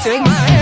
take my hand.